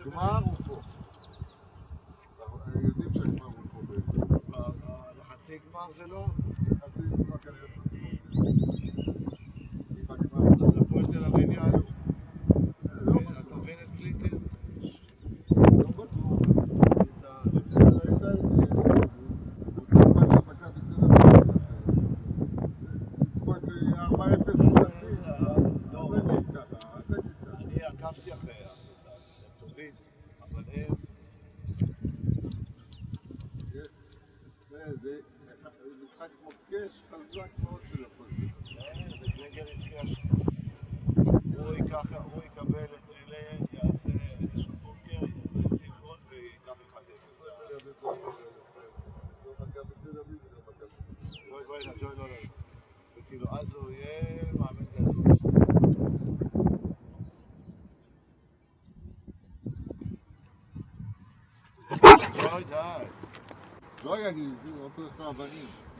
הגמר הוא פה. יודעים שהגמר הוא פה בעצם. לחצי גמר זה לא? חצי גמר כנראה. טובים, אבל הם... זה משחק מוקש חזק מאוד של הפועל. זה קלינגר הזכיר שם. הוא יקבל את אלה, יעשה איזשהו בונקר, גול וייקח אחד אפס. נג'וי לא לא. וכאילו אז הוא יהיה ג'וי די. לא לי, זה אותו לך אבנים.